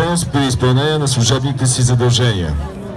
принос при изпълнение на служебните си задължения.